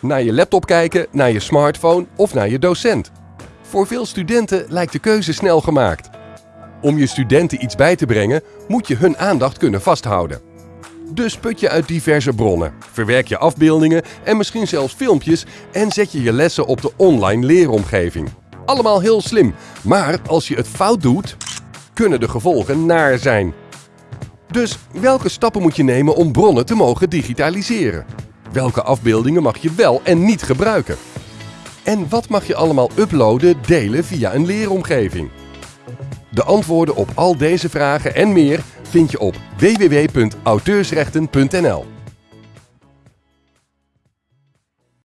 Naar je laptop kijken, naar je smartphone of naar je docent. Voor veel studenten lijkt de keuze snel gemaakt. Om je studenten iets bij te brengen, moet je hun aandacht kunnen vasthouden. Dus put je uit diverse bronnen, verwerk je afbeeldingen en misschien zelfs filmpjes en zet je je lessen op de online leeromgeving. Allemaal heel slim, maar als je het fout doet, kunnen de gevolgen naar zijn. Dus welke stappen moet je nemen om bronnen te mogen digitaliseren? Welke afbeeldingen mag je wel en niet gebruiken? En wat mag je allemaal uploaden, delen via een leeromgeving? De antwoorden op al deze vragen en meer vind je op www.auteursrechten.nl.